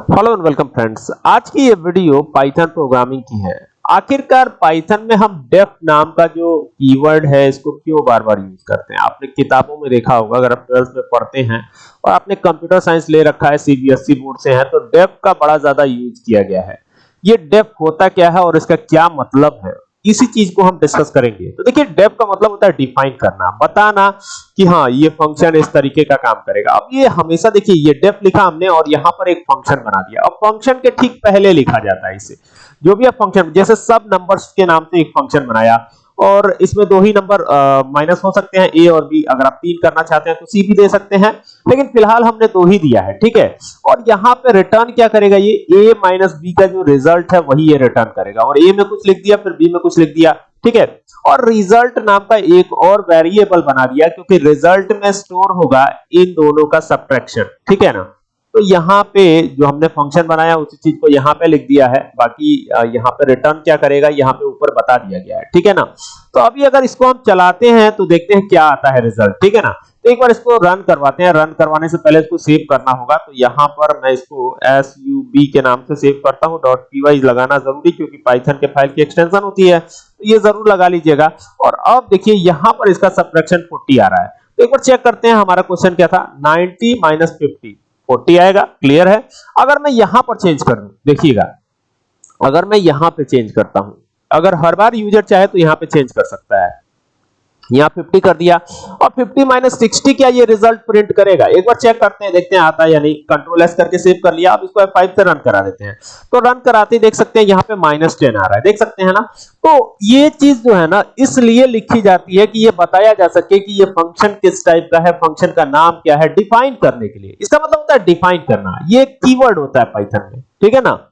Hello and welcome friends आज की ये वीडियो पाइथन प्रोग्रामिंग की है। आखिरकार पाइथन में हम डेफ नाम का जो कीवर्ड है, इसको क्यों बार बार यूज़ करते हैं? आपने किताबों में देखा होगा, अगर आप ट्वेल्थ में पढ़ते हैं और आपने कंप्यूटर साइंस ले रखा है सीबीएसई बोर्ड से है तो डेफ का बड़ा ज़्यादा यूज़ किया गया है। ये डेफ होता क्या है और इसका क्या मतलब है? इसी चीज़ को हम डिस्कस करेंगे। तो देखिए डेफ का मतलब होता है डिफाइन करना। बताना कि हाँ ये फ़ंक्शन इस तरीके का काम करेगा। अब ये हमेशा देखिए, ये डेफ लिखा हमने और यहाँ पर एक फ़ंक्शन बना दिया। अब फ़ंक्शन के ठीक पहले लिखा जाता है इसे। जो भी फ़ंक्शन जैसे सब नंबर्स के नाम से एक फ़ंक्शन बनाया और इसमें दो ही नंबर माइनस हो सकते हैं ए और बी अगर आप तीन करना चाहते हैं तो सी भी दे सकते हैं। लेकिन फ़िलहाल हमने दो ही दिया है, ठीक है? और यहाँ पे रिटर्न क्या करेगा? ये ए माइनस बी का जो रिज़ल्ट है, वही ये रिटर्न करेगा। और ए में कुछ लिख दिया, फिर बी में कुछ लिख दिया, ठीक है? और रिज़ल्ट नाम का एक और वेरिएबल बना दिया, क्योंकि रिज़ल्ट में स्टोर होगा इन दोनों का सब्ट्रैक्शन ठीक है ना? तो यहाँ पे जो हमने फ़ंक्शन बनाया, उसी चीज़ को यहाँ पे लिख दिया है। बाकी यहाँ पे रिटर्न क्या करेगा, यहाँ पे ऊपर बता दिया गया है। ठीक है ना? तो अभी अगर इसको हम चलाते हैं तो देखते हैं क्या आता है रिज़ल्ट ठीक है ना? तो एक बार इसको रन करवाते हैं। रन करवाने से पहले इसको सेव करना होगा। तो यहाँ पर मैं इसको एस यू बी के नाम से सेव करता हूँ। डॉट पी वाई लगाना ज़रूरी, क्योंकि पाइथन के फ़ाइल की एक्सटेंशन होती है। तो ये ज़रूर लगा लीजिएगा। और अब देखिए, यहाँ पर इसका सब्ट्रैक्शन 40 आ रहा है। तो एक बार चेक करते हैं, हमारा क्वेश्चन क्या था? 90 माइनस फिफ्टी फोर्टी आएगा, क्लियर है? अगर मैं यहाँ पर चेंज कर दूँ, देखिएगा, अगर मैं यहाँ पे चेंज करता हूँ, अगर हर बार यूज़र चाहे तो यहाँ पे चेंज कर सकता है। यहाँ 50 कर दिया। और 50 माइनस सिक्सटी क्या ये रिज़ल्ट प्रिंट करेगा? एक बार चेक करते हैं, देखते हैं आता है या नहीं। कंट्रोल एस करके सेव कर लिया। अब इसको F5 से रन करा देते हैं। तो रन कराते देख सकते हैं यहाँ पे माइनस टेन आ रहा है। देख सकते हैं ना? तो ये चीज़ जो है ना, इसलिए लिखी जाती है कि ये बताया जा सके कि ये फ़ंक्शन किस टाइप का है फ़ंक्शन का नाम क्या है डिफाइन करने के लिए। इसका मतलब होता है डिफाइन करना। ये कीवर्ड होता है पाइथन में। ठीक है ना?